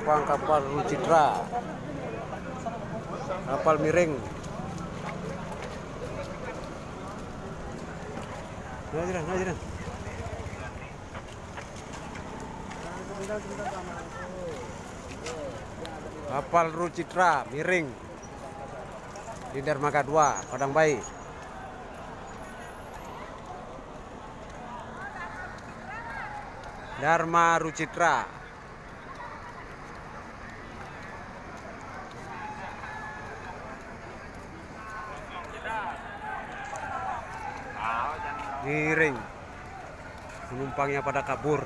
penumpang kapal Rucitra kapal miring. Nah jiran nah jiran kapal Rucitra miring. Di dermaga 2 Padang Bayi. Dharma Rucitra miring. Penumpangnya pada kabur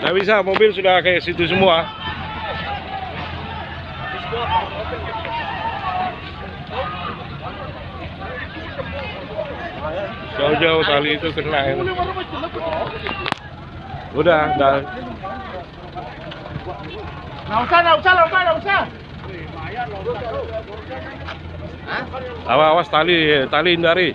Nggak bisa, mobil sudah kayak situ semua. Jauh-jauh tali itu kena. ya. Udah, udah. Nggak usah, nggak usah, nggak usah, nggak usah. Awas, awas tali, tali hindari.